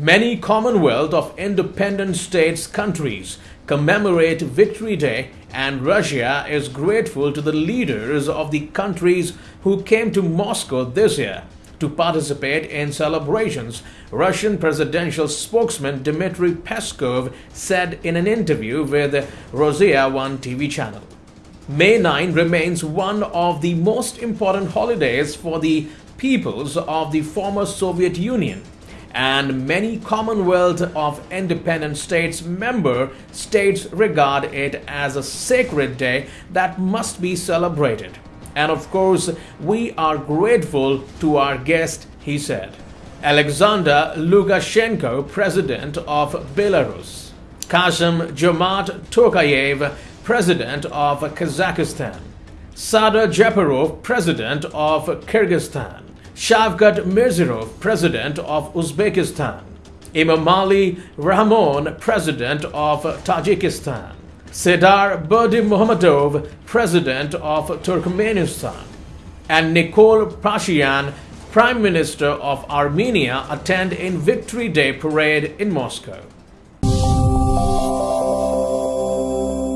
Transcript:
Many Commonwealth of Independent States countries commemorate Victory Day, and Russia is grateful to the leaders of the countries who came to Moscow this year to participate in celebrations, Russian presidential spokesman Dmitry Peskov said in an interview with Rossiya 1 TV channel. May 9 remains one of the most important holidays for the peoples of the former Soviet Union and many Commonwealth of Independent States member states regard it as a sacred day that must be celebrated. And of course, we are grateful to our guest, he said. Alexander Lukashenko, President of Belarus. Kassym Jomart Tokayev, President of Kazakhstan. Sadyr Japarov, President of Kyrgyzstan. Shavkat Mirziyoyev, President of Uzbekistan. Emomali Rahmon, President of Tajikistan. Serdar Berdimuhamedov, President of Turkmenistan, and Nikol Pashinyan, Prime Minister of Armenia, attend in Victory Day parade in Moscow.